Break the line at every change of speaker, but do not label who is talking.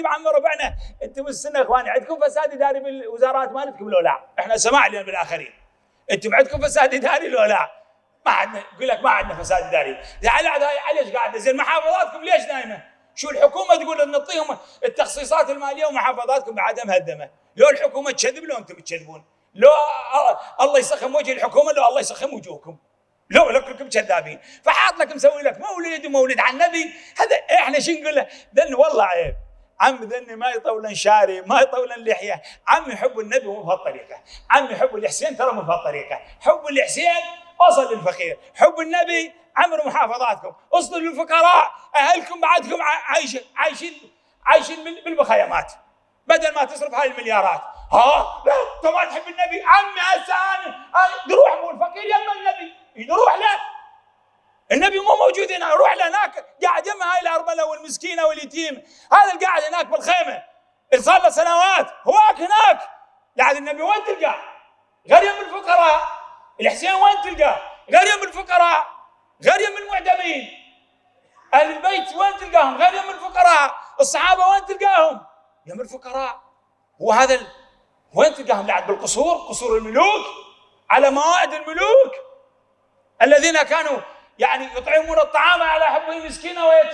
أنتم عم ربعنا أنتم السنة إخواني. عندكم فساد إداري بالوزارات مالتكم لو لا؟ إحنا سماع لنا بالآخرين. أنتم عندكم فساد إداري لو لا؟ ما عندنا يقول لك ما عندنا فساد إداري. على ليش قاعدة؟ زين محافظاتكم ليش نايمة؟ شو الحكومة تقول نعطيهم التخصيصات المالية ومحافظاتكم بعدها مهدمة؟ لو الحكومة تكذب لو أنتم تكذبون لو الله يسخم وجه الحكومة لو الله يسخم وجوهكم. لو لكم كذابين فحاط لك مسوي لك مولد ومولد على النبي. هذا إحنا شو نقول له؟ والله عيب. عم ذني ما يطولن شاري ما يطولن لحيه عم يحب النبي مو بهالطريقة. عم يحب الحسين ترى مو بهالطريقة. حب الحسين وصل للفقير. حب النبي عمروا محافظاتكم. وصلوا للفقراء. أهلكم بعدكم عايشين عايشين عايشين بالمخيمات بدل ما تصرف هاي المليارات. ها؟ لا أنت ما تحب النبي. عمي هسه أنا نروح مو الفقير يما النبي. نروح له. النبي مو موجود هنا. روح لهناك قاعد يما هاي الارمله والمسكينه واليتيم. هذا اللي قاعد هناك بالخيمة. صار له سنوات. هواك هناك. قاعد النبي وين تلقاه؟ غير يم الفقراء. الحسين وين تلقاه؟ غير يم الفقراء. غير يم المعدمين أهل البيت وين تلقاهم؟ غير يم الفقراء. الصحابة وين تلقاهم؟ يم الفقراء. هو هذا ال... وين تلقاهم؟ بعد بالقصور. قصور الملوك. على موائد الملوك. الذين كانوا يعني يطعمون الطعام على حبه مسكينه ويتيم